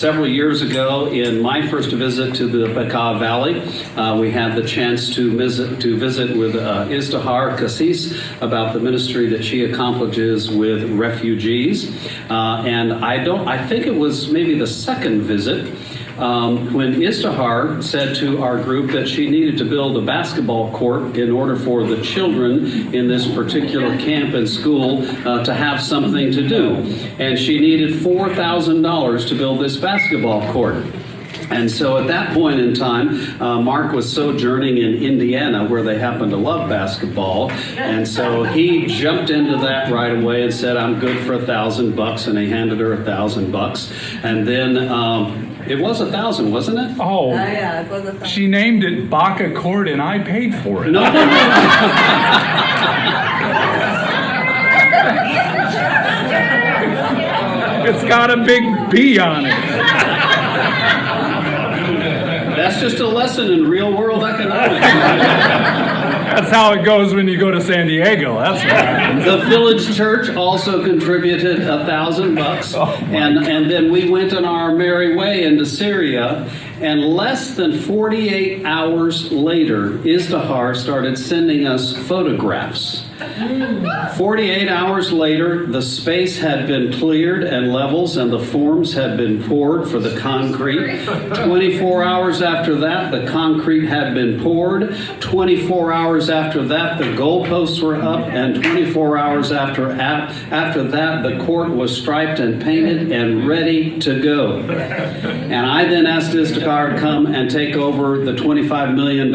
Several years ago, in my first visit to the Bekaa Valley, uh, we had the chance to visit, to visit with uh, Izdihar Kassis about the ministry that she accomplishes with refugees. Uh, and I don't, I think it was maybe the second visit um, when Izdihar said to our group that she needed to build a basketball court in order for the children in this particular camp and school uh, to have something to do. And she needed $4,000 to build this basketball court. And so at that point in time, uh, Mark was sojourning in Indiana where they happen to love basketball. And so he jumped into that right away and said, I'm good for a thousand bucks. And he handed her a thousand bucks. And then um, it was a thousand, wasn't it? Oh, Oh, yeah, it was a thousand. she named it Baca Court and I paid for it. No, no, no. It's got a big B on it. That's just a lesson in real world economics. That's how it goes when you go to San Diego. That's. The village church also contributed a thousand bucks. Oh, and, and then we went on our merry way into Syria. And less than 48 hours later, Izdihar started sending us photographs. 48 hours later, the space had been cleared and levels and the forms had been poured for the concrete. 24 hours after that, the concrete had been poured. 24 hours after that, the goalposts were up. And 24 hours after, after that, the court was striped and painted and ready to go. And I then asked Izdihar to come and take over the $25 million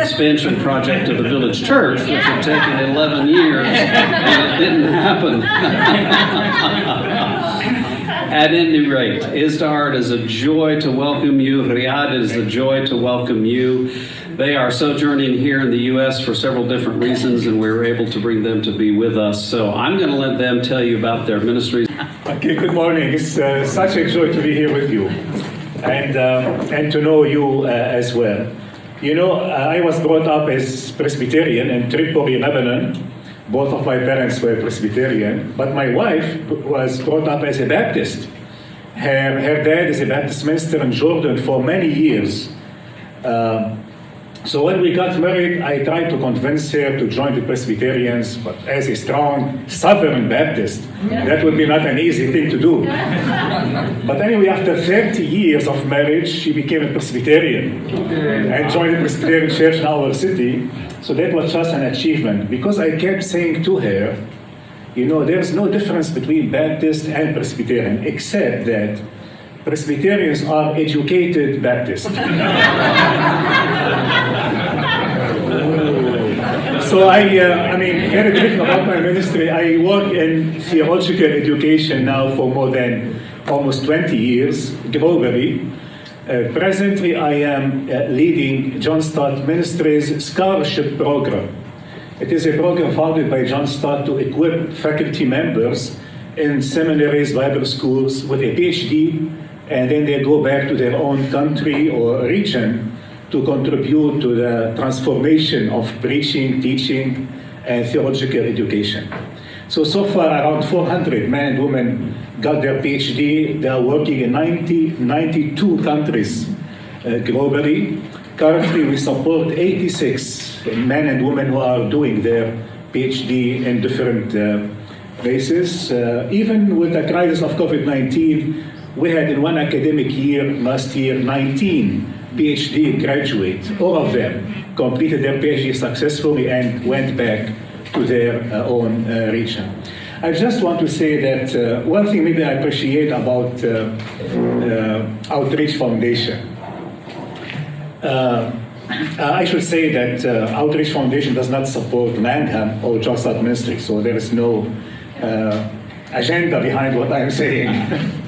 expansion project of the village church, which had taken 11 years, and it didn't happen. At any rate, Izdihar, it is a joy to welcome you. Riyadh, it is a joy to welcome you. They are sojourning here in the U.S. for several different reasons, and we were able to bring them to be with us. So I'm going to let them tell you about their ministries. Okay, good morning. It's uh, such a joy to be here with you and, um, and to know you uh, as well. You know, I was brought up as Presbyterian in Tripoli, Lebanon. Both of my parents were Presbyterian, but my wife was brought up as a Baptist. Her, her dad is a Baptist minister in Jordan for many years. Um, so when we got married, I tried to convince her to join the Presbyterians, but as a strong Southern Baptist, that would be not an easy thing to do. but anyway, after 30 years of marriage, she became a Presbyterian and joined the Presbyterian Church in our city. So that was just an achievement because I kept saying to her, you know, there's no difference between Baptist and Presbyterian, except that Presbyterians are educated Baptists. So I, uh, I mean, very brief about my ministry. I work in theological education now for more than almost 20 years globally. Uh, presently, I am uh, leading John Stott Ministries Scholarship Program. It is a program founded by John Stott to equip faculty members in seminaries, Bible schools with a PhD, and then they go back to their own country or region to contribute to the transformation of preaching, teaching, and theological education. So, so far around 400 men and women got their PhD. They are working in 90, 92 countries uh, globally. Currently, we support 86 men and women who are doing their PhD in different uh, places. Uh, even with the crisis of COVID-19, we had in one academic year last year 19 PhD graduates, all of them completed their PhD successfully and went back to their uh, own uh, region. I just want to say that uh, one thing maybe I appreciate about uh, uh, Outreach Foundation. Uh, I should say that Outreach Foundation does not support Langham or John Stott Ministry, so there is no agenda behind what I'm saying.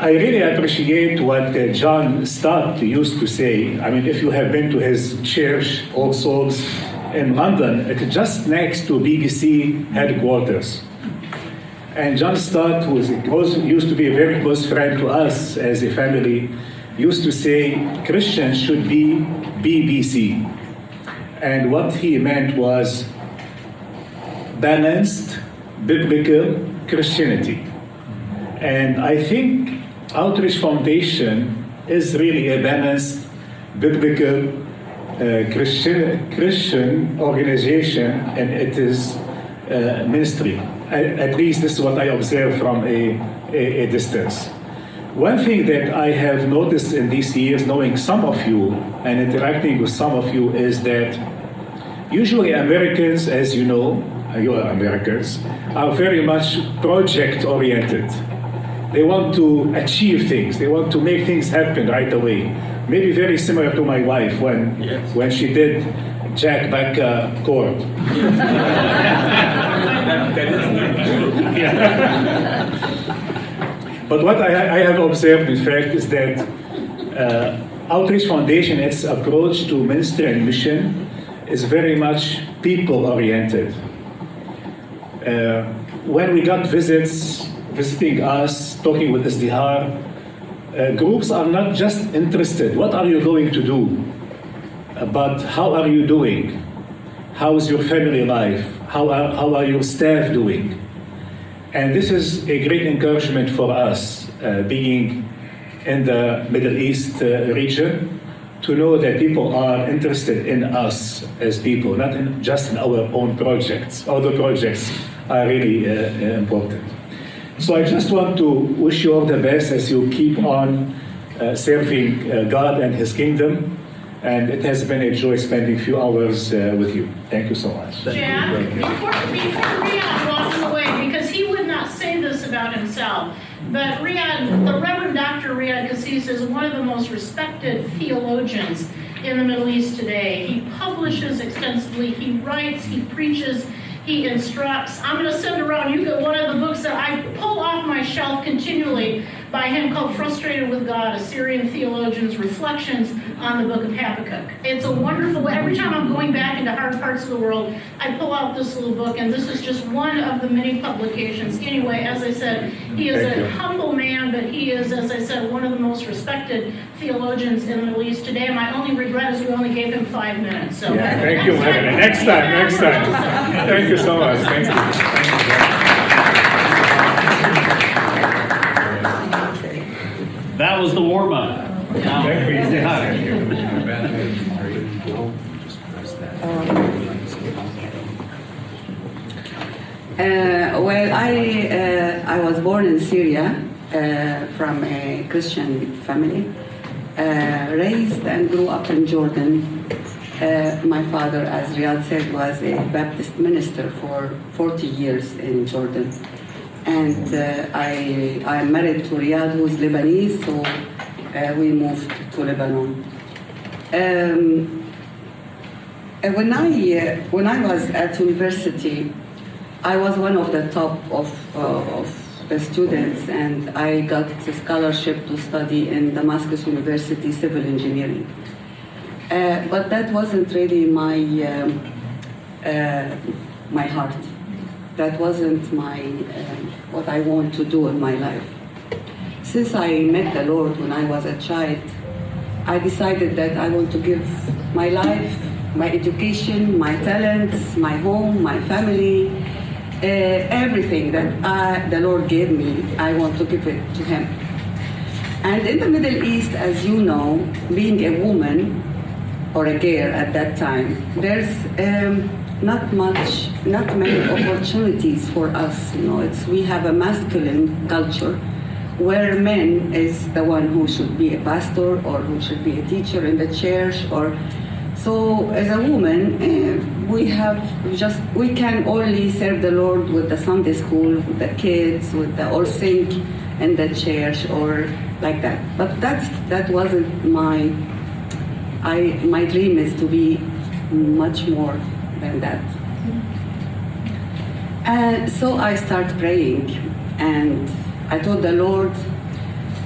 I really appreciate what uh, John Stott used to say. I mean, if you have been to his church, All Souls, in London, it's just next to BBC headquarters. And John Stott, close, used to be a very close friend to us as a family, used to say Christians should be BBC. And what he meant was balanced biblical Christianity. And I think Outreach Foundation is really a balanced, biblical, uh, Christian, Christian organization, and it is uh, ministry. At, at least this is what I observe from a, a, a distance. One thing that I have noticed in these years, knowing some of you and interacting with some of you, is that usually Americans, as you know, uh, you are Americans, are very much project oriented. They want to achieve things. They want to make things happen right away. Maybe very similar to my wife when when she did Jack back uh, court. But what I, I have observed, in fact, is that uh, Outreach Foundation, its approach to ministry and mission, is very much people oriented. Uh, when we got visits, visiting us, talking with Izdihar, uh, groups are not just interested, what are you going to do? Uh, but how are you doing? How is your family life? How are, how are your staff doing? And this is a great encouragement for us, uh, being in the Middle East uh, region, to know that people are interested in us as people, not in, just in our own projects. Other projects are really uh, uh, important. So I just want to wish you all the best as you keep on uh, serving uh, God and His kingdom. And it has been a joy spending a few hours uh, with you. Thank you so much. Jan, before, before Riyadh walks away, because he would not say this about himself, but Riyadh, the Reverend Dr. Riyadh Kassis is one of the most respected theologians in the Middle East today. He publishes extensively, he writes, he preaches, he instructs. I'm going to send around you get one of the books that I pull off my shelf continually by him called Frustrated with God, Assyrian Theologians' Reflections on the Book of Habakkuk. It's a wonderful, every time I'm going back into hard parts of the world, I pull out this little book, and this is just one of the many publications. Anyway, as I said, he is Thank a you. humble man, but he is, as I said, one of the most respected theologians in the Middle East today. My only regret is we only gave him five minutes, so. Yeah, thank you. Next time, next time. Thank you so much. Thank you. Thank you. That was the warm up. Uh, well, I, uh, I was born in Syria uh, from a Christian family, uh, raised and grew up in Jordan. Uh, my father, as Riyadh said, was a Baptist minister for 40 years in Jordan. And uh, I, I'm married to Riyadh, who's Lebanese, so uh, we moved to Lebanon. Um, when I uh, when I was at university, I was one of the top of uh, of the students, and I got a scholarship to study in Damascus University civil engineering. Uh, but that wasn't really my um, my heart. That wasn't my um, what I want to do in my life. Since I met the Lord when I was a child, I decided that I want to give my life, my education, my talents, my home, my family, uh, everything that I, the Lord gave me, I want to give it to Him. And in the Middle East, as you know, being a woman or a girl at that time, there's um, not much, not many opportunities for us. You know, it's we have a masculine culture where men is the one who should be a pastor or who should be a teacher in the church or so as a woman uh, we have just we can only serve the lord with the sunday school with the kids with the or sing in the church or like that but that's that wasn't my i my dream is to be much more than that and so I start praying, and I told the Lord,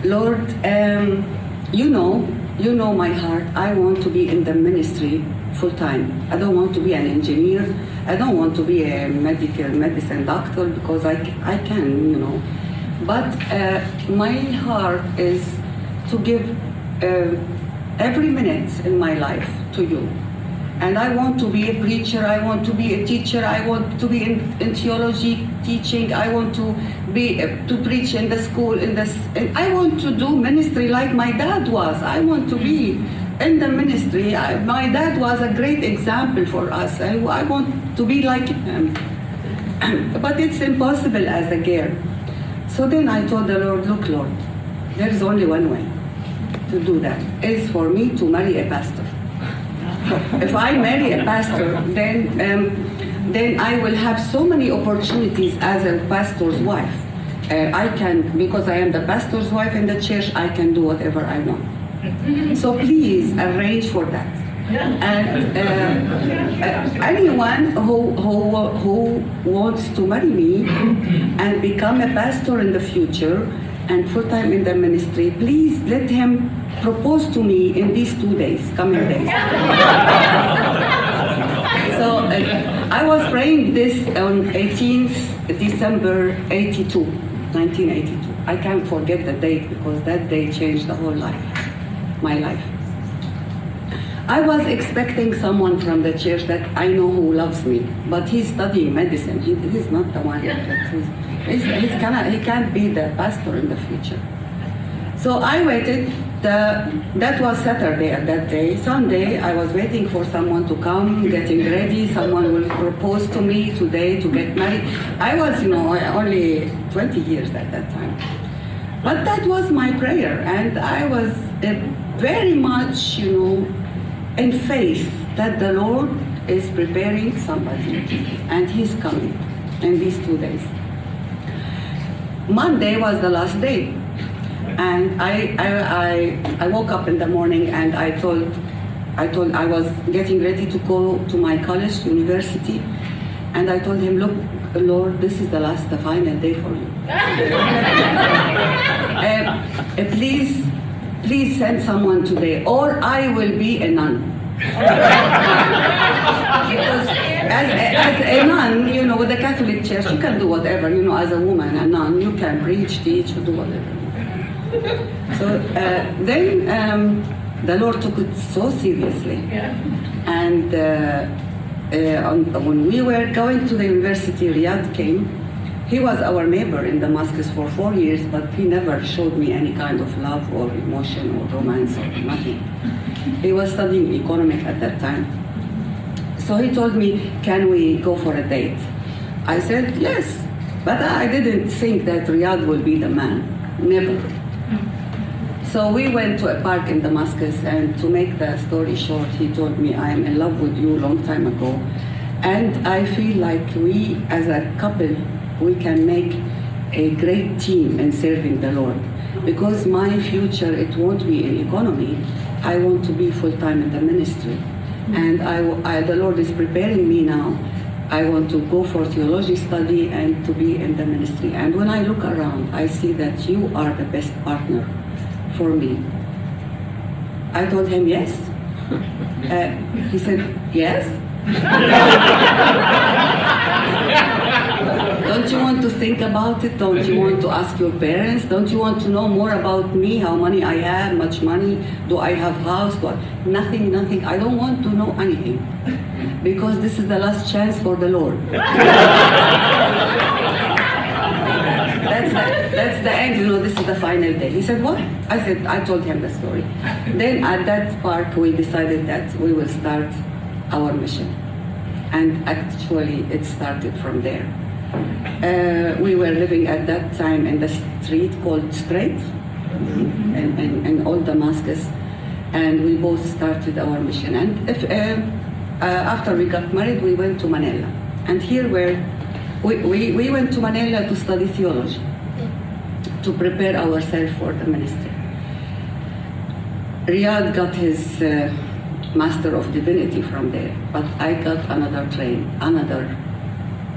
Lord, um, you know, you know my heart. I want to be in the ministry full time. I don't want to be an engineer. I don't want to be a medical medicine doctor because I, I can, you know. But uh, my heart is to give uh, every minute in my life to you. And I want to be a preacher, I want to be a teacher, I want to be in, in theology teaching, I want to be uh, to preach in the school in this and I want to do ministry like my dad was. I want to be in the ministry. I, my dad was a great example for us. I, I want to be like him. but it's impossible as a girl. So then I told the Lord, look, Lord, there's only one way to do that. It's for me to marry a pastor. if I marry a pastor, then um, then I will have so many opportunities as a pastor's wife. Uh, I can, because I am the pastor's wife in the church, I can do whatever I want. So please arrange for that. And uh, anyone who, who, who wants to marry me and become a pastor in the future and full time in the ministry, please let him propose to me in these two days, coming days. So uh, I was praying this on 18th December 82, 1982. I can't forget the date because that day changed the whole life, my life. I was expecting someone from the church that I know who loves me, but he's studying medicine. He, he's not the one that he's, he's, he's kinda, he can't be the pastor in the future. So I waited. The, that was Saturday at that day. Sunday, I was waiting for someone to come, getting ready. Someone will propose to me today to get married. I was, you know, only 20 years at that time. But that was my prayer, and I was uh, very much, you know, in faith that the Lord is preparing somebody, and He's coming in these two days. Monday was the last day. And I, I, I, I woke up in the morning and I told, I told, I was getting ready to go to my college, university, and I told him, look, Lord, this is the last, the final day for you. Uh, uh, please, please send someone today, or I will be a nun. because as a, as a nun, you know, with the Catholic Church, you can do whatever. You know, as a woman, a nun, you can preach, teach, or do whatever. So uh, then um, the Lord took it so seriously. Yeah. And uh, uh, on, when we were going to the university, Riyadh came. He was our neighbor in Damascus for four years, but he never showed me any kind of love or emotion or romance or nothing. He was studying economic at that time. So he told me, Can we go for a date? I said, Yes. But I didn't think that Riyadh will be the man. Never. So we went to a park in Damascus, and to make the story short, he told me, I am in love with you a long time ago. And I feel like we, as a couple, we can make a great team in serving the Lord. Because my future, it won't be in economy. I want to be full time in the ministry. And I, I, the Lord is preparing me now. I want to go for theology study and to be in the ministry. And when I look around, I see that you are the best partner for me. I told him yes. Uh, he said yes. Don't you want to think about it? Don't you want to ask your parents? Don't you want to know more about me? How money I have? Much money? Do I have house? Do I... Nothing, nothing. I don't want to know anything because this is the last chance for the Lord. that's the, that's the end, you know, this is the final day. He said, what? I said, I told him the story. Then at that park, we decided that we will start our mission. And actually, it started from there. Uh, we were living at that time in the street called Straight in, in, in Old Damascus. And we both started our mission. And if, uh, uh, after we got married, we went to Manila. And here where we, we, we went to Manila to study theology, to prepare ourselves for the ministry. Riyadh got his uh, Master of Divinity from there, but I got another train, another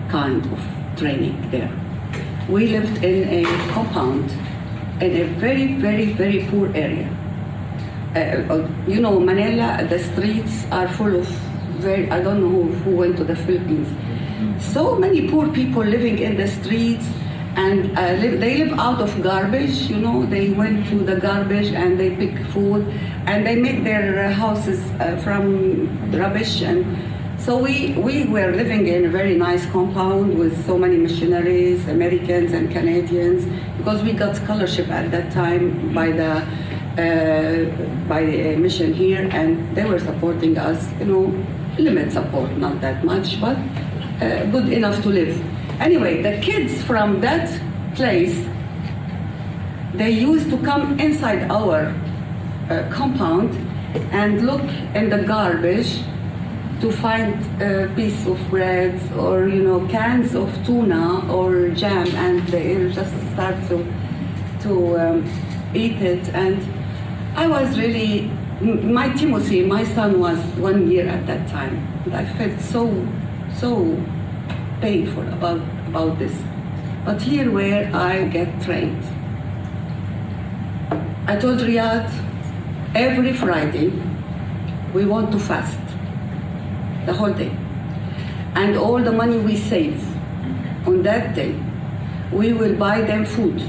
kind of training there. We lived in a compound in a very, very, very poor area. Uh, you know, Manila, the streets are full of very, I don't know who, who went to the Philippines. So many poor people living in the streets and uh, live, they live out of garbage, you know, they went to the garbage and they pick food and they make their houses uh, from rubbish and So we, we were living in a very nice compound with so many missionaries, Americans and Canadians, because we got scholarship at that time by the uh, by a mission here, and they were supporting us. You know, limit support, not that much, but uh, good enough to live. Anyway, the kids from that place, they used to come inside our uh, compound and look in the garbage to find a piece of bread or you know cans of tuna or jam and they just start to to um, eat it and I was really my Timothy my son was one year at that time and I felt so so painful about about this but here where I get trained I told Riyadh every Friday we want to fast the whole day. And all the money we save on that day, we will buy them food.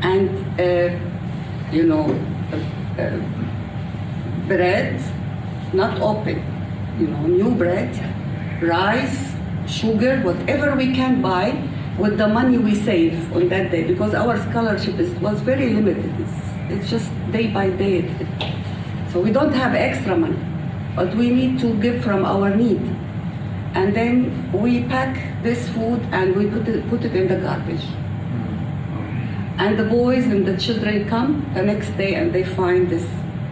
And, uh, you know, uh, uh, bread, not open, you know, new bread, rice, sugar, whatever we can buy with the money we save on that day because our scholarship is, was very limited. It's, it's just day by day. So we don't have extra money, but we need to give from our need. And then we pack this food and we put it, put it in the garbage. Hmm. And the boys and the children come the next day and they find this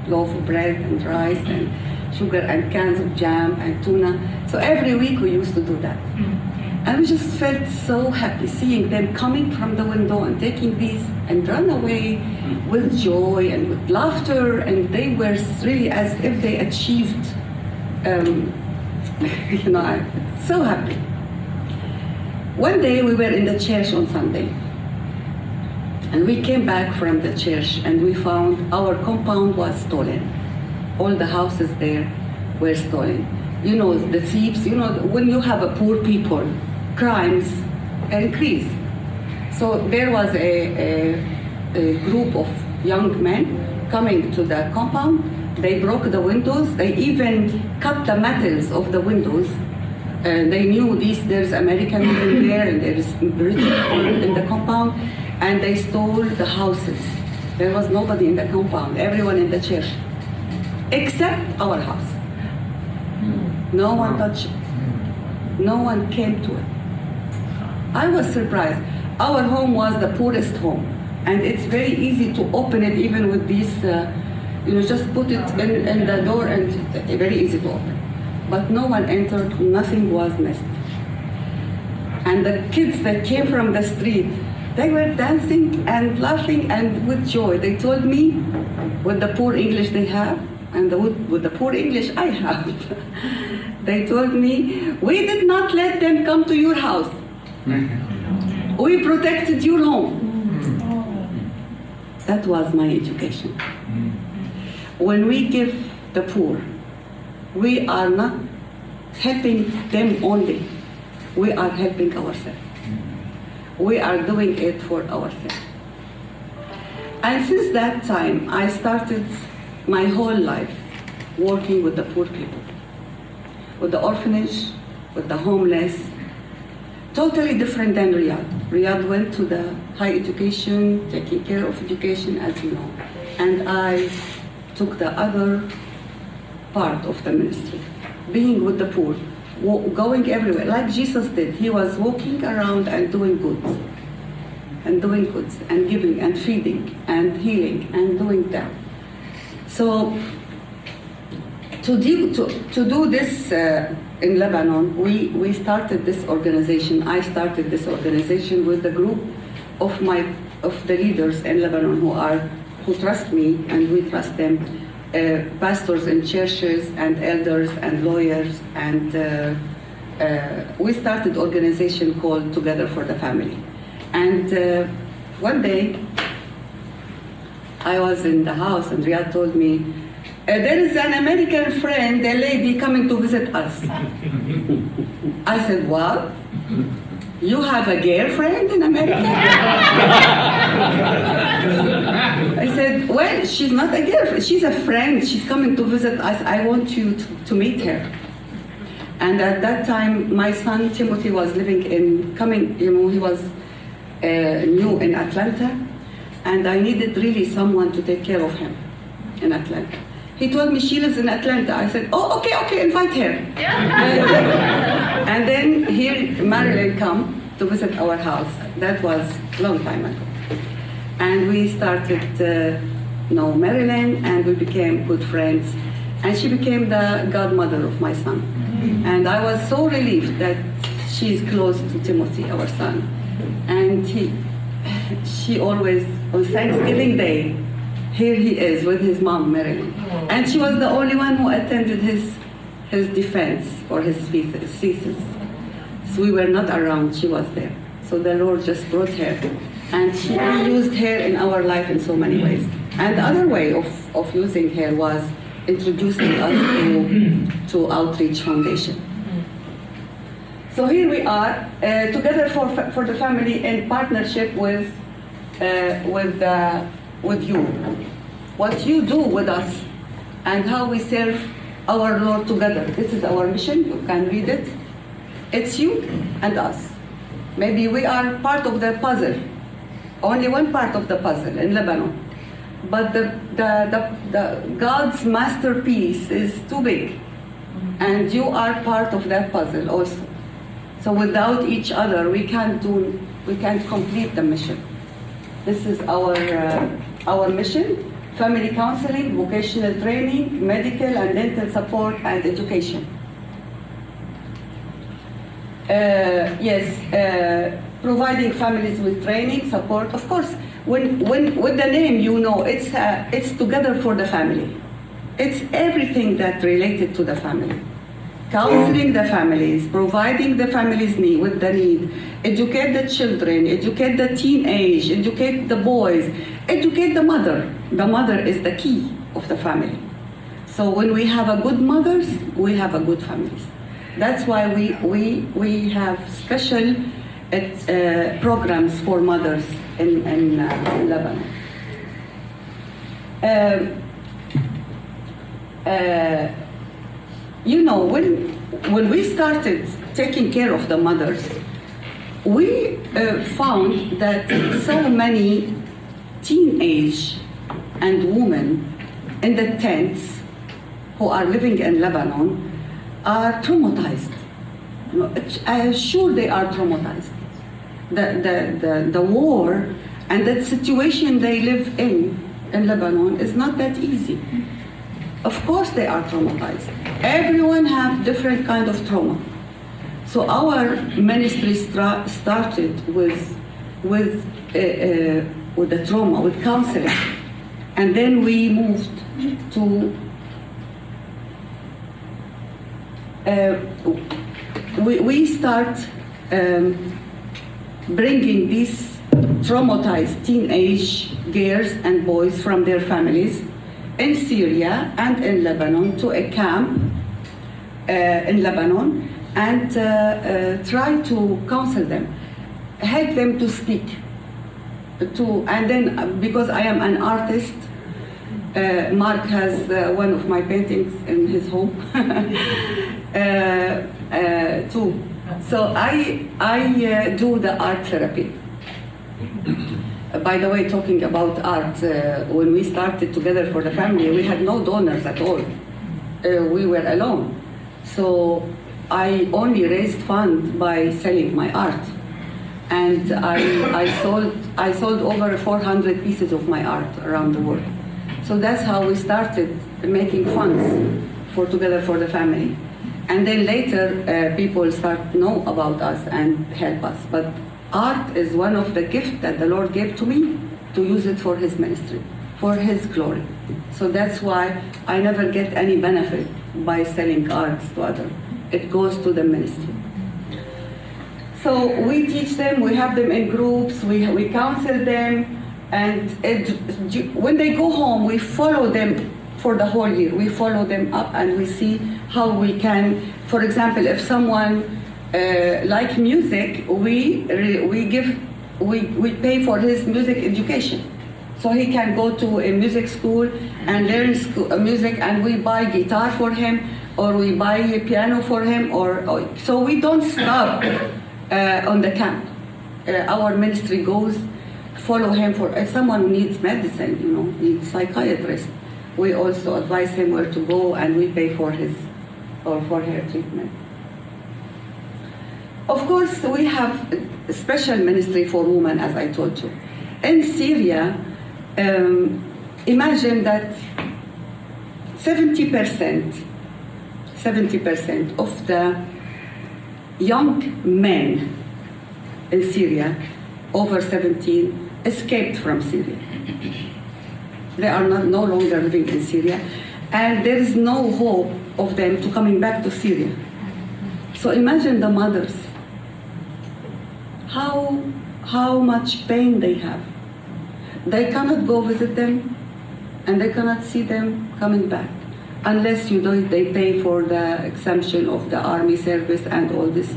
loaf of bread and rice and sugar and cans of jam and tuna. So every week we used to do that. And we just felt so happy seeing them coming from the window and taking these and run away with joy and with laughter. And they were really as if they achieved, um, you know, so happy. One day we were in the church on Sunday. And we came back from the church and we found our compound was stolen. All the houses there were stolen. You know, the thieves, you know, when you have a poor people, crimes increase. So there was a, a, a group of young men coming to the compound. They broke the windows. They even cut the metals of the windows. And they knew this, there's American in there and there's British in the compound. And they stole the houses. There was nobody in the compound, everyone in the church, except our house. No one touched it. No one came to it. I was surprised. Our home was the poorest home, and it's very easy to open it even with these, uh, you know, just put it in, in the door and very easy to open. But no one entered, nothing was missed. And the kids that came from the street, they were dancing and laughing and with joy. They told me, with the poor English they have, and the, with, with the poor English I have, they told me, we did not let them come to your house. We protected your home. That was my education. When we give the poor, we are not helping them only, we are helping ourselves. We are doing it for ourselves. And since that time, I started my whole life working with the poor people, with the orphanage, with the homeless, totally different than Riyadh. Riyadh went to the high education, taking care of education, as you know. And I took the other part of the ministry, being with the poor, going everywhere, like Jesus did. He was walking around and doing good, and doing good, and giving, and feeding, and healing, and doing that. So to do, to, to do this uh, in Lebanon, we, we started this organization. I started this organization with a group of my of the leaders in Lebanon who are who trust me and we trust them, pastors in churches and elders and lawyers and uh, uh, we started organization called Together for the Family. And uh, one day I was in the house and Riyadh told me, "Uh, there is an American friend, a lady coming to visit us. I said, what? You have a girlfriend in America? I said, well, she's not a girlfriend, she's a friend, she's coming to visit us, I want you to, to meet her. And at that time, my son Timothy was living in, coming, you know, he was uh, new in Atlanta, and I needed really someone to take care of him in Atlanta. He told me she lives in Atlanta. I said, oh, okay, okay, invite her. Yeah. and then here Marilyn come to visit our house. That was a long time ago. And we started uh, know Marilyn and we became good friends. And she became the godmother of my son. And I was so relieved that she's close to Timothy, our son. And he, she always, on Thanksgiving Day, here he is with his mom, Marilyn. And she was the only one who attended his, his defense or his thesis. So we were not around, she was there. So the Lord just brought her. And she used her in our life in so many ways. And the other way of, of using her was introducing us to, to Outreach Foundation. So here we are, uh, together for, for the family in partnership with, uh, with, uh, with you. What you do with us and how we serve our Lord together. This is our mission, you can read it. It's you and us. Maybe we are part of the puzzle, only one part of the puzzle in Lebanon. But the, the, the, the God's masterpiece is too big, and you are part of that puzzle also. So without each other, we can't do, we can't complete the mission. This is our, uh, our mission, family counseling, vocational training, medical and dental support, and education. Uh, yes, uh, providing families with training, support. Of course, when, when with the name, you know, it's, uh, it's together for the family. It's everything that related to the family. Counseling the families, providing the families need with the need, educate the children, educate the teenage, educate the boys, educate the mother. The mother is the key of the family. So when we have a good mothers, we have a good families. That's why we, we, we have special uh, programs for mothers in, in, uh, in Lebanon. Um, uh, you know, when, when we started taking care of the mothers, we uh, found that so many teenage and women in the tents who are living in Lebanon are traumatized. I am sure they are traumatized. The, the, the, the war and the situation they live in in Lebanon is not that easy. Of course they are traumatized. Everyone have different kind of trauma. So our ministry started with, with, uh, uh, with the trauma, with counseling. And then we moved to uh, we, we start um, bringing these traumatized teenage girls and boys from their families in Syria and in Lebanon to a camp uh, in Lebanon and uh, uh, try to counsel them, help them to speak. To, and then, uh, because I am an artist, uh, Mark has uh, one of my paintings in his home uh, uh, too. So I, I uh, do the art therapy. By the way, talking about art, when we started together for the family, we had no donors at all. We were alone. So I only raised funds by selling my art. And I, I, sold, I sold over 400 pieces of my art around the world. So that's how we started making funds for Together for the Family. And then later, uh, people start to know about us and help us. But art is one of the gifts that the Lord gave to me to use it for His ministry, for His glory. So that's why I never get any benefit by selling arts to others. It goes to the ministry. So we teach them, we have them in groups, we, we counsel them, and it, when they go home, we follow them for the whole year. We follow them up and we see how we can, for example, if someone uh, like music, we, we give, we, we pay for his music education. So he can go to a music school and learn sco- uh, music, and we buy guitar for him, or we buy a piano for him, or, or so we don't stop on the camp. Uh, our ministry goes follow him for if someone needs medicine, you know, needs psychiatrist. We also advise him where to go, and we pay for his or for her treatment. Of course, we have a special ministry for women, as I told you. In Syria, um, imagine that 70%, 70% of the young men in Syria over 17 escaped from Syria. They are not, no longer living in Syria, and there is no hope of them to coming back to Syria. So imagine the mothers, how, how much pain they have. They cannot go visit them, and they cannot see them coming back unless you know they pay for the exemption of the army service and all this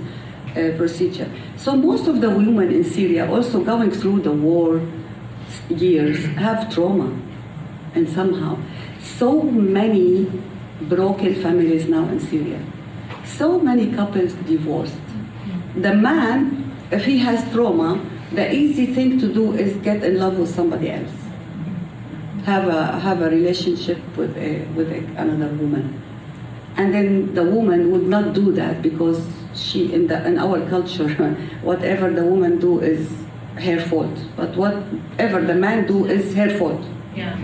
uh, procedure. So most of the women in Syria also going through the war years have trauma and somehow so many broken families now in Syria. So many couples divorced. The man, if he has trauma, the easy thing to do is get in love with somebody else. Have a have a relationship with a, with a, another woman, and then the woman would not do that because she in the in our culture, whatever the woman do is her fault, but whatever the man do is her fault. Yeah.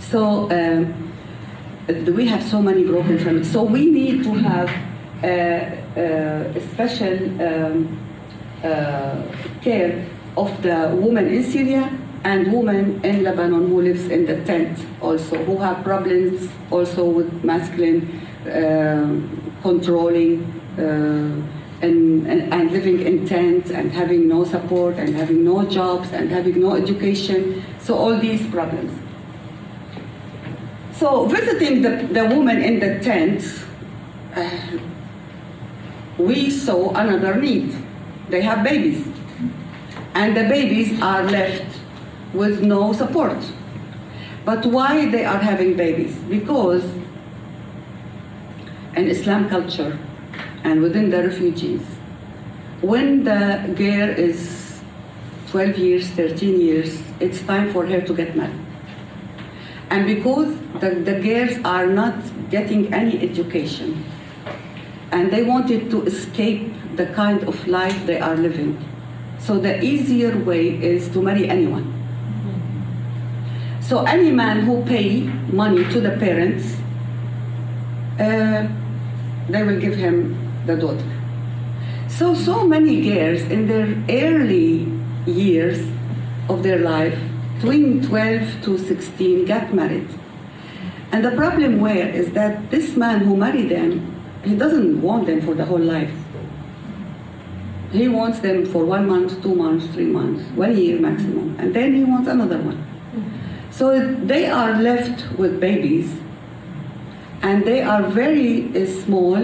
So um, we have so many broken families. So we need to have uh, a special um, uh, care of the woman in Syria and women in Lebanon who lives in the tent also, who have problems also with masculine um controlling uh, and, and, and living in tents and having no support and having no jobs and having no education. So all these problems. So visiting the, the woman in the tents, uh, we saw another need. They have babies. And the babies are left with no support. But why they are having babies? Because in Islam culture and within the refugees, when the girl is 12 years, 13 years, it's time for her to get married. And because the, the girls are not getting any education, and they wanted to escape the kind of life they are living, so the easier way is to marry anyone. So any man who pay money to the parents, uh, they will give him the daughter. So so many girls in their early years of their life, between 12 to 16, got married. And the problem where is that this man who married them, he doesn't want them for the whole life. He wants them for one month, two months, three months, one year maximum, and then he wants another one. So they are left with babies, and they are very uh, small,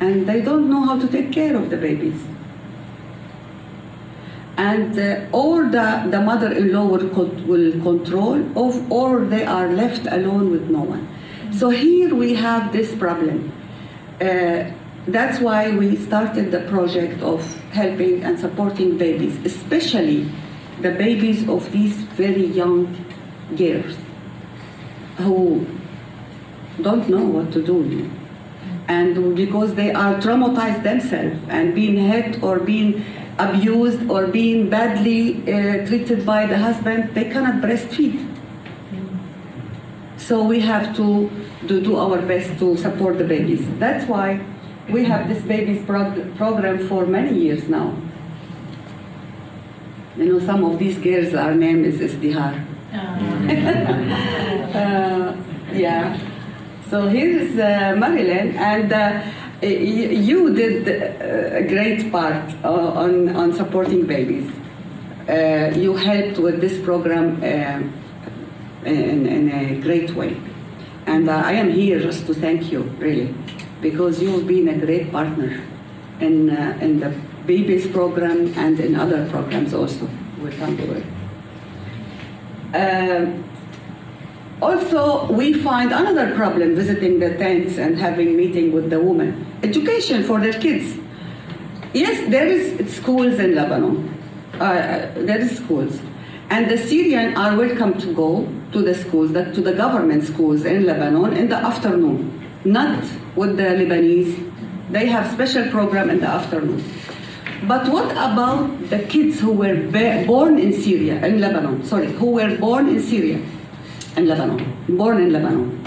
and they don't know how to take care of the babies. And uh, or the, the mother-in-law will, will control, of, or they are left alone with no one. So here we have this problem. Uh, that's why we started the project of helping and supporting babies, especially the babies of these very young girls who don't know what to do. And because they are traumatized themselves and being hit or being abused or being badly uh, treated by the husband, they cannot breastfeed. So we have to, to do our best to support the babies. That's why we have this babies prog- program for many years now. You know, some of these girls, our name is Izdihar. Uh, yeah. So here is uh, Marilyn, and uh, you did uh, a great part uh, on, on supporting babies. Uh, you helped with this program uh, in, in a great way. And uh, I am here just to thank you, really, because you've been a great partner in, uh, in the babies program and in other programs also. We'll come to it. Um, also, we find another problem visiting the tents and having meeting with the women. Education for their kids. Yes, there is schools in Lebanon. Uh, there is schools, and the Syrian are welcome to go to the schools, that to the government schools in Lebanon in the afternoon, not with the Lebanese. They have special program in the afternoon. But what about the kids who were born in Syria, in Lebanon? Sorry, who were born in Syria, in Lebanon, born in Lebanon?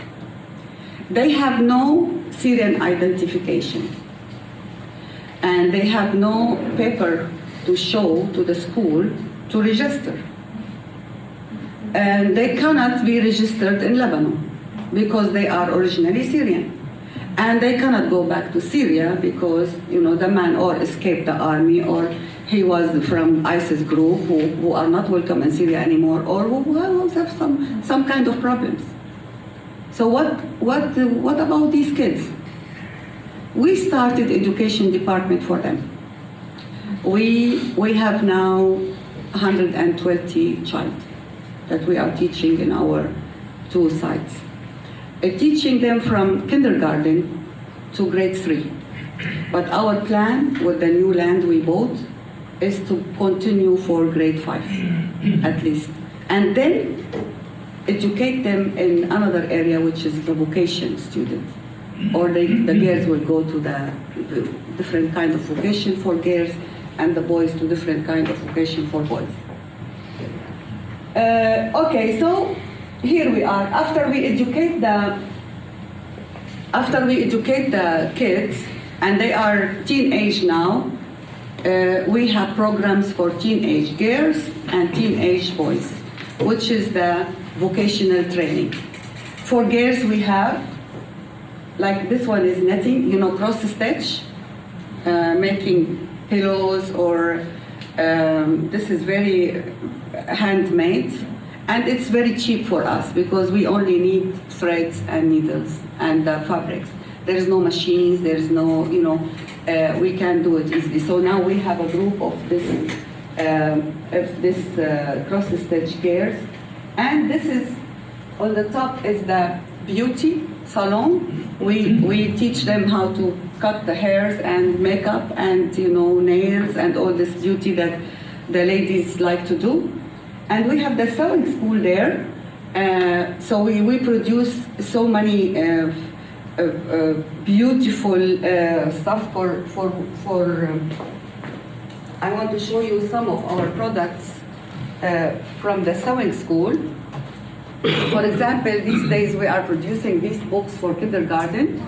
They have no Syrian identification and they have no paper to show to the school to register. And they cannot be registered in Lebanon because they are originally Syrian. And they cannot go back to Syria because, you know, the man or escaped the army or he was from ISIS group who, who are not welcome in Syria anymore or who, have some, some kind of problems. So what, what, what about these kids? We started education department for them. We, we have now 120 child that we are teaching in our two sites. Uh, teaching them from kindergarten to grade three. But our plan with the new land we bought is to continue for grade five, at least. And then educate them in another area, which is the vocation student. Or they, the girls will go to the, the different kind of vocation for girls, and the boys to different kind of vocation for boys. Uh, okay, so here we are. After we educate the, after we educate the kids, and they are teenage now, uh, we have programs for teenage girls and teenage boys, which is the vocational training. For girls, we have, like this one is netting, you know, cross stitch, uh, making pillows, or um, this is very handmade, and it's very cheap for us because we only need threads and needles and uh, fabrics. There is no machines, there is no, you know, uh, we can do it easily. So now we have a group of this, um, of this uh, cross stitch girls, and this is on the top is the beauty salon. We we teach them how to cut the hairs and makeup and you know nails and all this beauty that the ladies like to do. And we have the sewing school there. Uh, so we, we produce so many uh, uh, uh, beautiful uh, stuff for for for. Um, I want to show you some of our products uh, from the sewing school. For example, these days we are producing these books for kindergarten.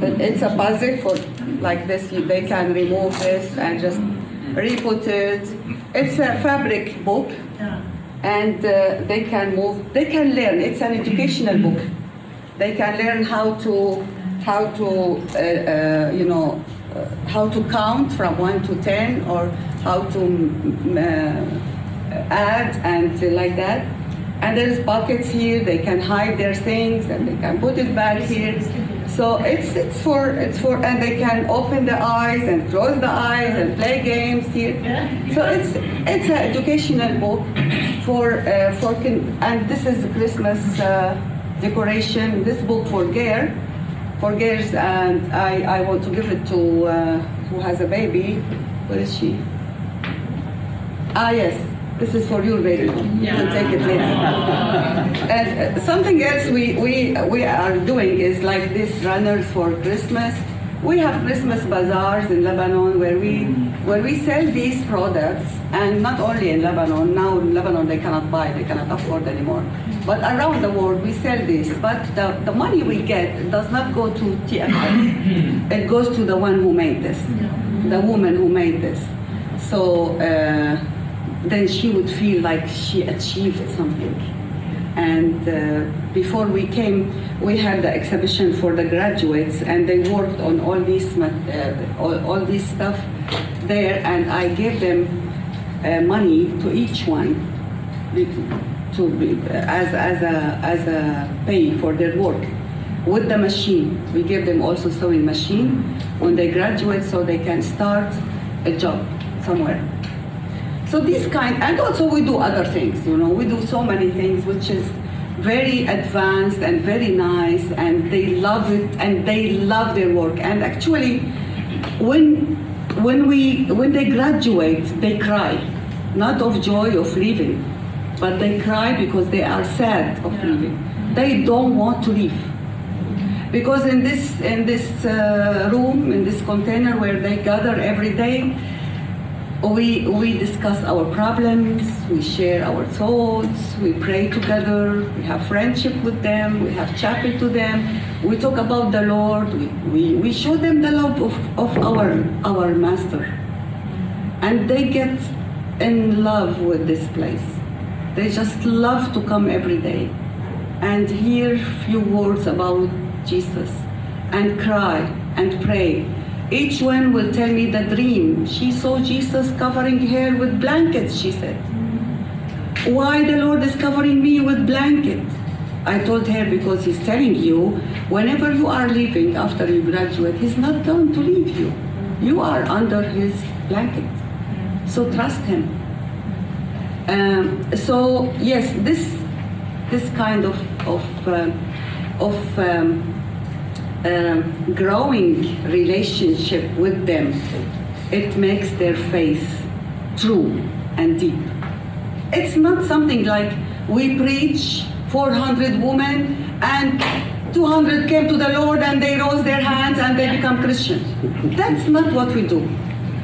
It's a puzzle for like this. They can remove this and just re-put. It's a fabric book, and uh, they can move. They can learn. It's an educational book. They can learn how to how to uh, uh, you know uh, how to count from one to ten or how to add and like that. And there's pockets here. They can hide their things and they can put it back here. So it's it's for it's for and they can open the eyes and close the eyes and play games here. So it's it's an educational book for uh, for and this is Christmas uh, decoration. This book for girl for girls and I, I want to give it to uh, who has a baby. Where is she? Ah yes, this is for your baby. You can take it later. and uh, something else we, we, we are doing is like this runners for Christmas. We have Christmas bazaars in Lebanon where we where we sell these products, and not only in Lebanon. Now in Lebanon they cannot buy, they cannot afford anymore. But around the world we sell this. But the, the money we get does not go to TFF. it goes to the one who made this, the woman who made this. So. Uh, then she would feel like she achieved something. And uh, before we came, we had the exhibition for the graduates, and they worked on all this, uh, all, all this stuff there, and I gave them uh, money to each one to be, as, as, a, as a pay for their work with the machine. We give them also sewing machine when they graduate so they can start a job somewhere. So this kind, and also we do other things, you know, we do so many things which is very advanced and very nice, and they love it, and they love their work. And actually, when when we when they graduate, they cry, not of joy of leaving, but they cry because they are sad of leaving. They don't want to leave because in this in this uh, room in this container where they gather every day we we discuss our problems we share our thoughts we pray together we have friendship with them we have chapel to them we talk about the lord we, we, we show them the love of, of our our master and they get in love with this place they just love to come every day and hear few words about Jesus and cry and pray. Each one will tell me the dream. She saw Jesus covering her with blankets, she said. Why the Lord is covering me with blanket? I told her because he's telling you whenever you are leaving after you graduate, he's not going to leave you. You are under his blanket. So trust him. Um, so yes, this this kind of of uh, of um, um, growing relationship with them, it makes their faith true and deep. It's not something like we preach 400 women and 200 came to the Lord and they rose their hands and they become Christian. That's not what we do.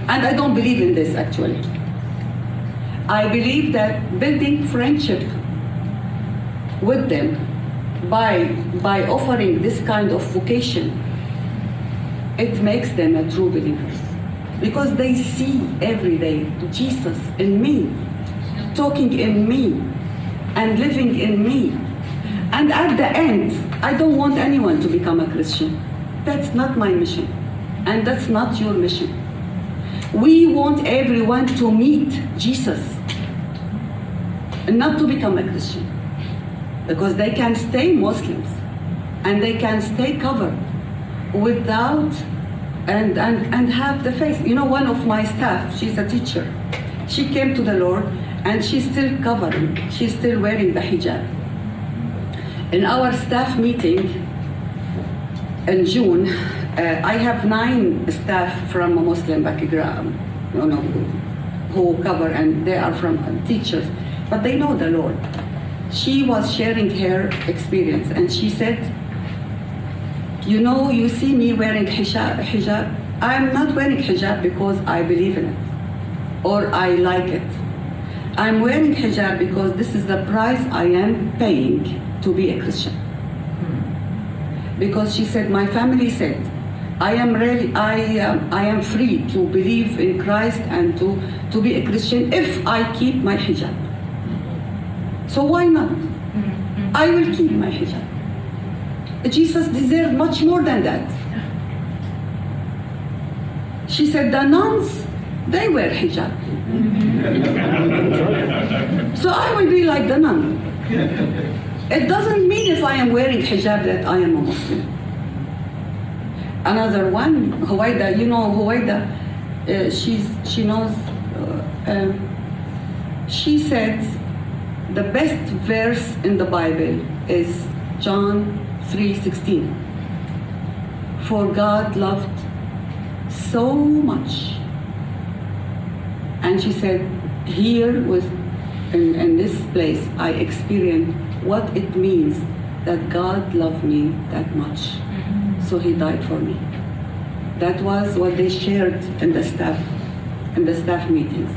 And I don't believe in this actually. I believe that building friendship with them by, by offering this kind of vocation, it makes them a true believers. Because they see every day Jesus in me, talking in me, and living in me. And at the end, I don't want anyone to become a Christian. That's not my mission. And that's not your mission. We want everyone to meet Jesus and not to become a Christian because they can stay Muslims and they can stay covered without and, and, and have the faith. You know, one of my staff, she's a teacher, she came to the Lord and she's still covering, she's still wearing the hijab. In our staff meeting in June, uh, I have nine staff from a Muslim background, you know, who cover and they are from teachers, but they know the Lord she was sharing her experience and she said, You know, you see me wearing hijab, hijab. I'm not wearing hijab because I believe in it or I like it. I'm wearing hijab because this is the price I am paying to be a Christian. Because she said, My family said, I am really, I, um, I am free to believe in Christ and to, to be a Christian if I keep my hijab. So why not? I will keep my hijab. Jesus deserved much more than that. She said, the nuns, they wear hijab. so I will be like the nun. It doesn't mean if I am wearing hijab that I am a Muslim. Another one, Huwaida, you know Huwaida, uh, she's, she knows, uh, um, she said, the best verse in the Bible is John 3:16. For God loved so much. And she said, here was, in, in this place I experienced what it means that God loved me that much. So he died for me. That was what they shared in the staff in the staff meetings.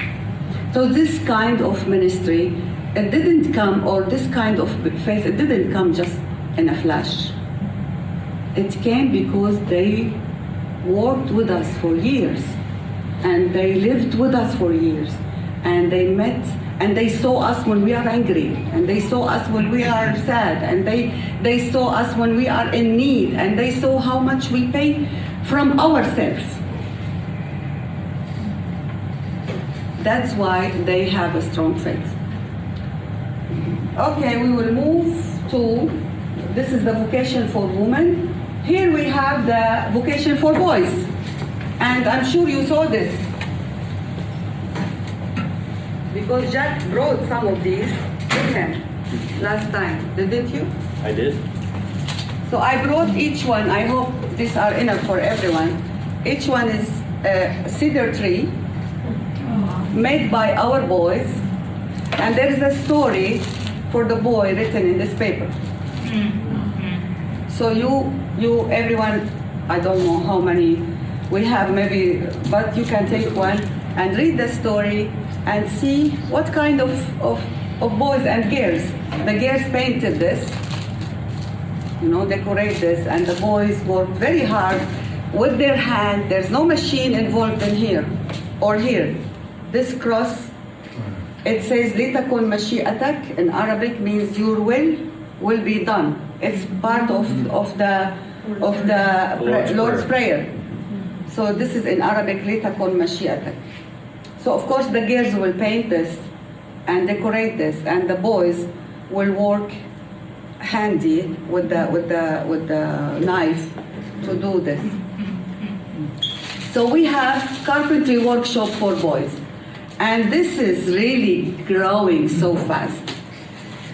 So this kind of ministry it didn't come, or this kind of faith, it didn't come just in a flash. It came because they worked with us for years, and they lived with us for years, and they met, and they saw us when we are angry, and they saw us when we are sad, and they, they saw us when we are in need, and they saw how much we pay from ourselves. That's why they have a strong faith. Okay, we will move to, this is the vocation for women. Here we have the vocation for boys. And I'm sure you saw this. because Jack brought some of these with him last time, didn't you? I did. So I brought each one, I hope these are enough for everyone. Each one is a cedar tree made by our boys, and there is a story for the boy written in this paper. So you, you, everyone, I don't know how many we have, maybe, but you can take one and read the story and see what kind of, of, of boys and girls. The girls painted this, you know, decorate this, and the boys work very hard with their hand. There's no machine involved in here or here. This cross, it says litakun mashi'atak in Arabic means your will will be done. It's part of, of the of the Lord's Lord's Prayer. prayer. So this is in Arabic litakun mashi'atak. So of course the girls will paint this and decorate this, and the boys will work handy with the with the with the knife to do this. So we have carpentry workshop for boys, and this is really growing so fast.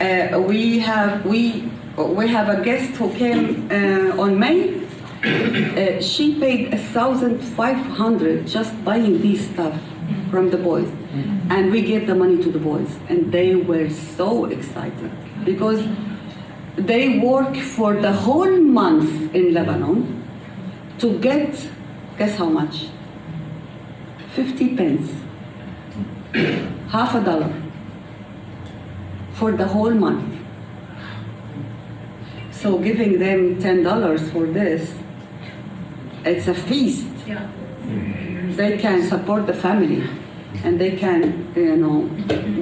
Uh, we have we we have a guest who came uh, on May. Uh, she paid thousand five hundred just buying these stuff from the boys, and we gave the money to the boys, and they were so excited because they work for the whole month in Lebanon to get guess how much? Fifty pence, half a dollar for the whole month. So giving them ten dollars for this, it's a feast. Yeah. They can support the family, and they can, you know,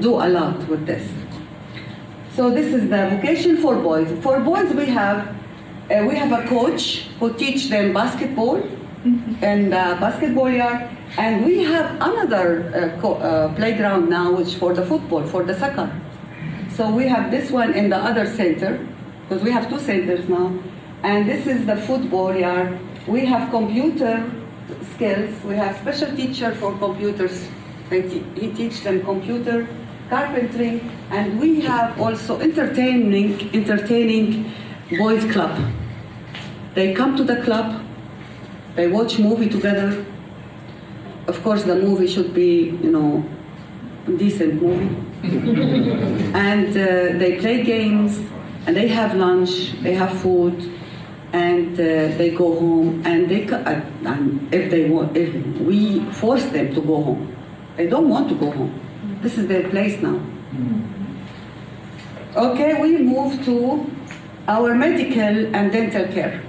do a lot with this. So this is the vocation for boys. For boys, we have uh, we have a coach who teach them basketball and uh, basketball yard, and we have another uh, uh, playground now, which for the football, for the soccer. So we have this one in the other center, because we have two centers now, and this is the football yard. We have computer skills. We have special teacher for computers. Te- he teaches them computer, carpentry, and we have also entertaining, entertaining boys club. They come to the club, they watch movie together. Of course, the movie should be, you know, decent movie. and uh, they play games, and they have lunch, they have food, and uh, they go home. And they, uh, and if they want, if we force them to go home, they don't want to go home. This is their place now. Okay, we move to our medical and dental care.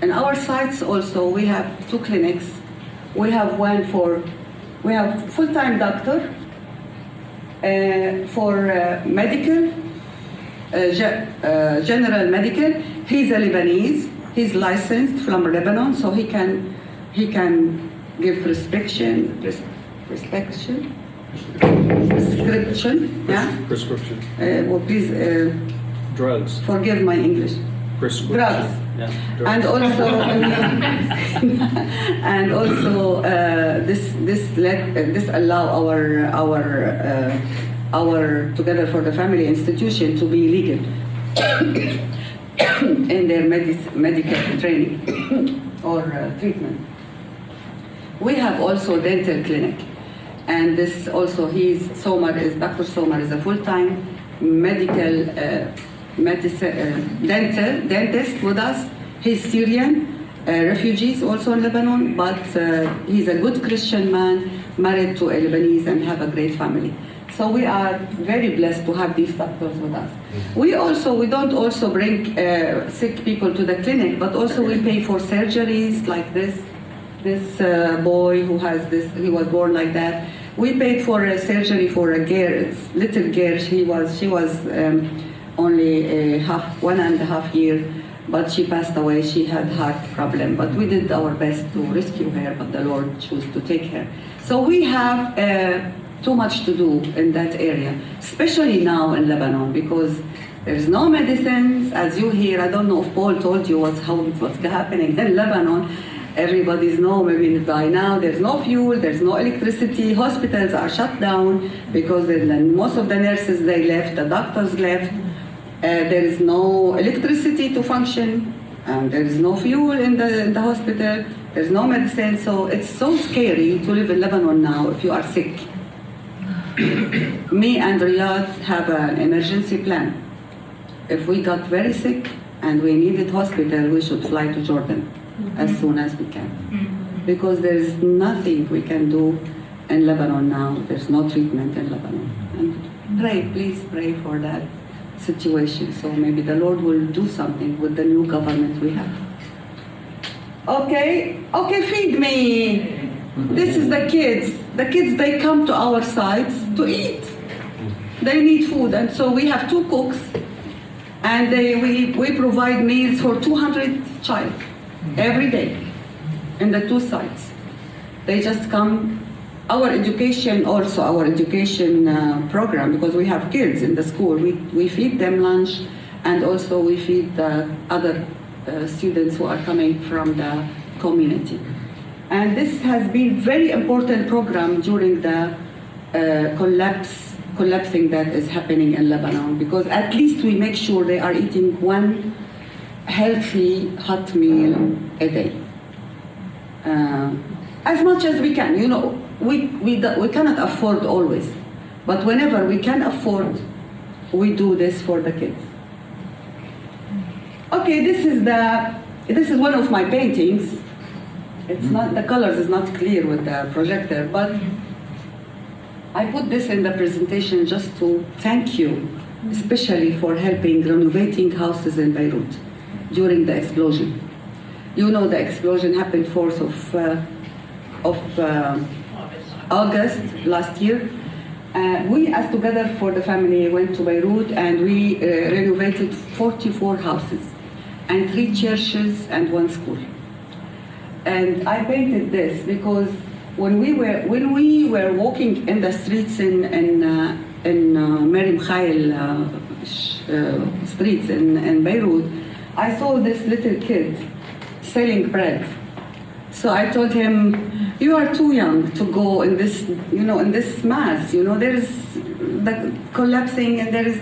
In our sites also, we have two clinics. We have one for, we have full-time doctor uh, for uh, medical, uh, ge- uh, general medical. He's a Lebanese. He's licensed from Lebanon, so he can he can give prescription, pres- prescription, prescription. Yeah. Prescription. Uh, well, please uh, Drugs. forgive my English. Prescription. Drugs. Yeah. And also, and also, uh, this this let uh, this allow our our uh, our Together for the Family institution to be legal in their medis- medical training or uh, treatment. We have also dental clinic, and this also he's Somar is Dr. Somar is a full-time medical uh, medicine uh, dental dentist with us. He's Syrian, uh, refugees also in Lebanon, but uh, he's a good Christian man, married to a Lebanese and have a great family. So we are very blessed to have these doctors with us. We also we don't also bring uh, sick people to the clinic, but also we pay for surgeries like this this uh, boy who has this, he was born like that. We paid for a surgery for a girl, little girl. She was, she was um, only a half, one and a half year, but she passed away. She had heart problem, but we did our best to rescue her, but the Lord chose to take her. So we have uh, too much to do in that area, especially now in Lebanon, because there's no medicines, as you hear. I don't know if Paul told you what's how what's happening in Lebanon. Everybody's know maybe by now there's no fuel, there's no electricity, hospitals are shut down because most of the nurses they left, the doctors left. Uh, there is no electricity to function, and there is no fuel in the, in the hospital. There's no medicine, so it's so scary to live in Lebanon now if you are sick. Me and Riyadh have an emergency plan. If we got very sick and we needed hospital, we should fly to Jordan as soon as we can. Because there is nothing we can do in Lebanon now. There's no treatment in Lebanon. And pray, please pray for that situation. So maybe the Lord will do something with the new government we have. Okay, okay, feed me. This is the kids. The kids, they come to our sites to eat. They need food, and so we have two cooks, and they, we, we provide meals for 200 child every day in the two sites. They just come. Our education, also our education uh, program, because we have kids in the school, we, we feed them lunch, and also we feed the other uh, students who are coming from the community. And this has been very important program during the uh, collapse, collapsing that is happening in Lebanon, because at least we make sure they are eating one healthy hot meal a day. Uh, as much as we can, you know, we, we, we cannot afford always, but whenever we can afford, we do this for the kids. Okay, this is the, this is one of my paintings. It's not, the colors is not clear with the projector, but I put this in the presentation just to thank you, especially for helping renovating houses in Beirut during the explosion. You know the explosion happened 4th of, uh, of uh, August last year. Uh, we, as Together for the Family, went to Beirut and we uh, renovated 44 houses and three churches and one school. And I painted this because when we were when we were walking in the streets in in uh, in uh, Mar Mikhael uh, uh, streets in, in Beirut, I saw this little kid selling bread. So I told him, "You are too young to go in this, you know, in this mass. You know, there is the collapsing and there is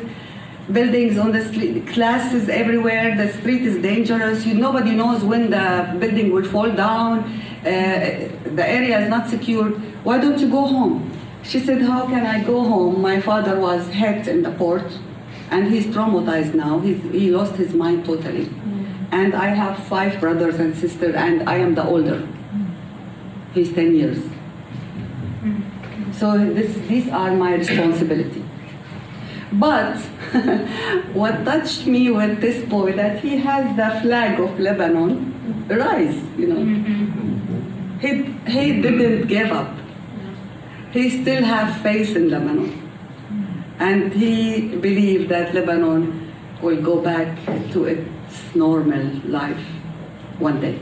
buildings on the street, classes everywhere. The street is dangerous. You, nobody knows when the building will fall down. Uh, the area is not secured. Why don't you go home?" She said, "How can I go home? My father was hit in the port, and he's traumatized now. He's, he lost his mind totally." And I have five brothers and sisters, and I am the older. He's 10 years. So this, these are my responsibility. But what touched me with this boy that he has the flag of Lebanon rise, you know. He, he didn't give up. He still have faith in Lebanon. And he believed that Lebanon will go back to its normal life one day.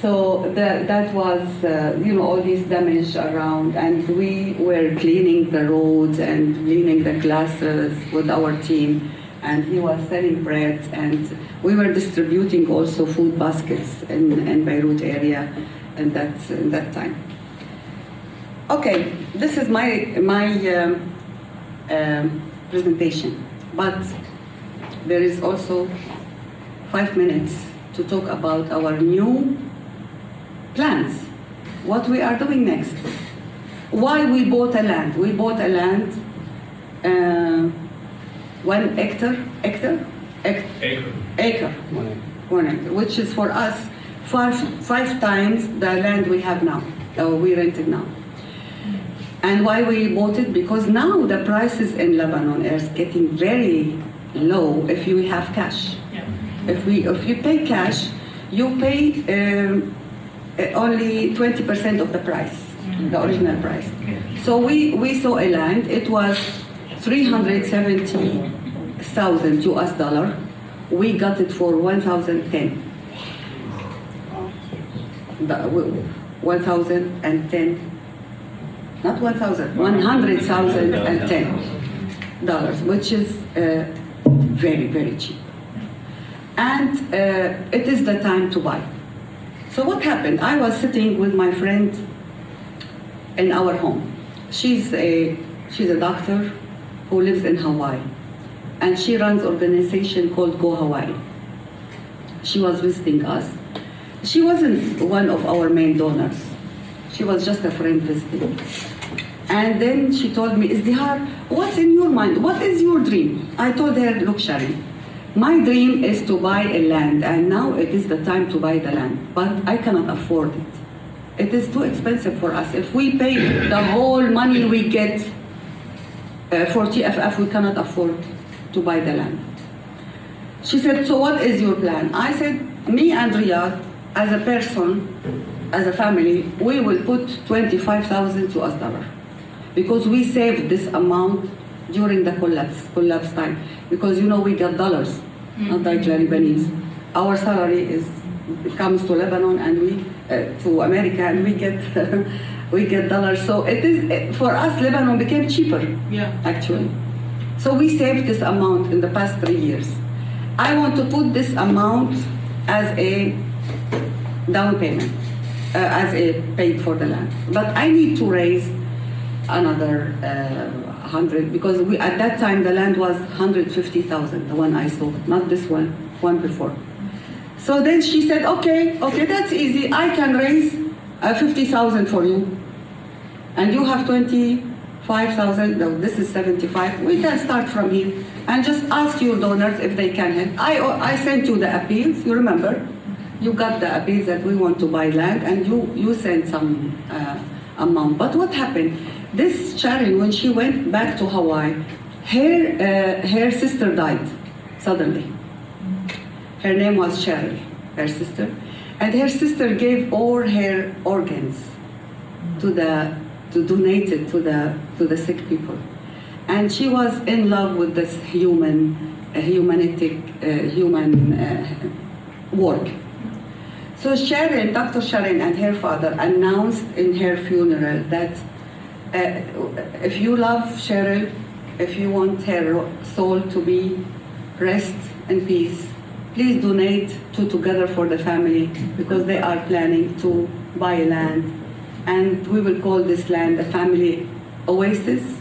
So that, that was, uh, you know, all this damage around, and we were cleaning the roads and cleaning the glasses with our team, and he was selling bread, and we were distributing also food baskets in, in Beirut area, in that in that time. Okay, this is my my um, um, presentation, but there is also five minutes to talk about our new plans, what we are doing next, why we bought a land. We bought a land, uh, one hectare, hectare, Hec- Acre. acre, one acre, which is for us five, five times the land we have now, or we rented now. And why we bought it? Because now the prices in Lebanon are getting very low if you have cash. Yeah. If we, if you pay cash, you pay um, uh, only 20% of the price, the original price. So we, we saw a land, it was 370,000 US dollar. We got it for 1,010. The- w- 1,010, not 1,000, 100,010 dollars, which is uh, very, very cheap and uh, it is the time to buy. So what happened? I was sitting with my friend in our home. She's a she's a doctor who lives in Hawaii, and she runs organization called Go Hawaii. She was visiting us. She wasn't one of our main donors. She was just a friend visiting. And then she told me, Izdihar, what's in your mind? What is your dream? I told her, look, Shari, my dream is to buy a land, and now it is the time to buy the land, but I cannot afford it. It is too expensive for us. If we pay the whole money we get uh, for TFF, we cannot afford to buy the land. She said, so what is your plan? I said, me and Riyadh, as a person, as a family, we will put 25,000 US dollar because we saved this amount during the collapse, collapse time. Because you know we get dollars, not like Lebanese. Our salary is comes to Lebanon and we uh, to America and we get we get dollars. So it is for us Lebanon became cheaper Yeah. actually. So we saved this amount in the past three years. I want to put this amount as a down payment, uh, as a paid for the land. But I need to raise another uh, hundred because we at that time the land was hundred fifty thousand, the one I sold, not this one, one before. So then she said, okay, okay, that's easy. I can raise uh, fifty thousand for you and you have 25,000, no, this is 75, we can start from here and just ask your donors if they can help. I, I sent you the appeals, you remember? You got the appeals that we want to buy land and you, you sent some uh, amount. But what happened? This Sharon, when she went back to Hawaii, her, uh, her sister died suddenly. Her name was Cheryl, her sister. And her sister gave all her organs to the to donate it to the to the sick people and she was in love with this human uh, humanistic uh, human uh, work so sharon dr sharon and her father announced in her funeral that if you love cheryl if you want her soul to be rest in peace please donate to together for the family because they are planning to buy land and we will call this land a family oasis,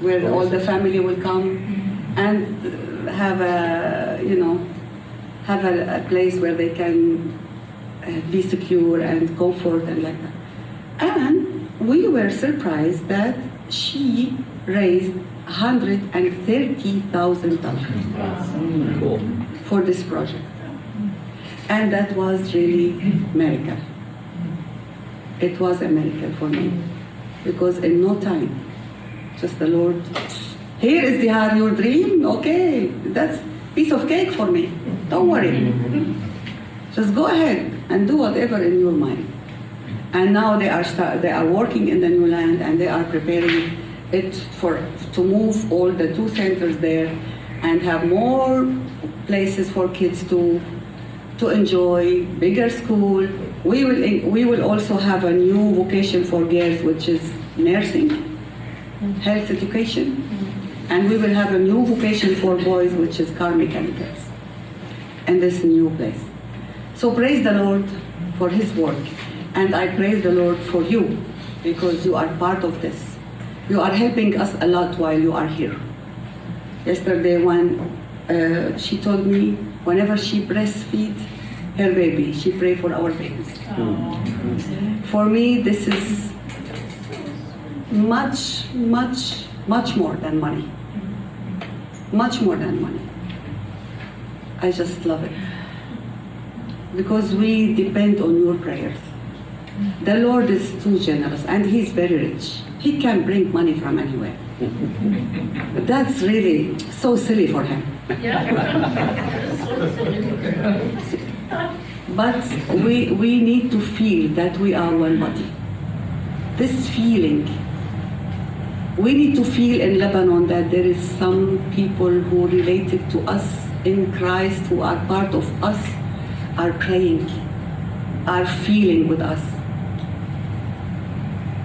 where all the family will come and have a, you know, have a, a place where they can uh, be secure and comfort and like that. And we were surprised that she raised $130,000 Cool. for this project. And that was really miracle. It was a miracle for me because in no time, just the Lord, here is the heart, your dream. Okay, that's piece of cake for me. Don't worry. Just go ahead and do whatever in your mind. And now they are start, they are working in the new land and they are preparing it for to move all the two centers there and have more places for kids to to enjoy bigger school. We will we will also have a new vocation for girls, which is nursing, health education, mm-hmm. and we will have a new vocation for boys, which is car mechanicals, in this new place. So praise the Lord for His work, and I praise the Lord for you because you are part of this. You are helping us a lot while you are here. Yesterday, when uh, she told me whenever she breastfeeds her baby, she pray for our babies. For me, this is much, much, much more than money. Much more than money. I just love it. Because we depend on your prayers. The Lord is too generous and He's very rich. He can bring money from anywhere. But that's really so silly for Him. But we, we need to feel that we are one body. This feeling, we need to feel in Lebanon that there is some people who related to us in Christ, who are part of us, are praying, are feeling with us.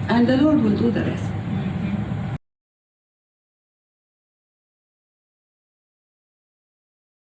And the Lord will do the rest.